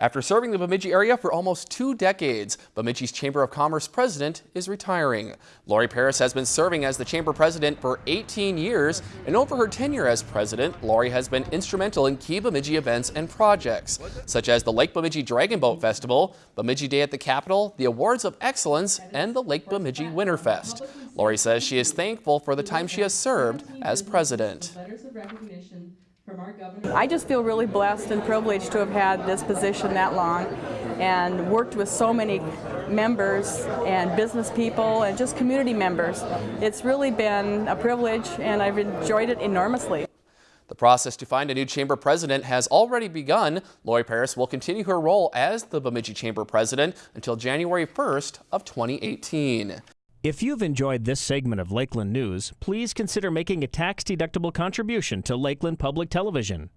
After serving the Bemidji area for almost two decades, Bemidji's Chamber of Commerce president is retiring. Lori Paris has been serving as the chamber president for 18 years, and over her tenure as president, Lori has been instrumental in key Bemidji events and projects, such as the Lake Bemidji Dragon Boat Festival, Bemidji Day at the Capitol, the Awards of Excellence, and the Lake Bemidji Winterfest. Lori says she is thankful for the time she has served as president. I just feel really blessed and privileged to have had this position that long and worked with so many members and business people and just community members. It's really been a privilege and I've enjoyed it enormously. The process to find a new chamber president has already begun. Lori Paris will continue her role as the Bemidji Chamber president until January 1st of 2018. If you've enjoyed this segment of Lakeland News, please consider making a tax-deductible contribution to Lakeland Public Television.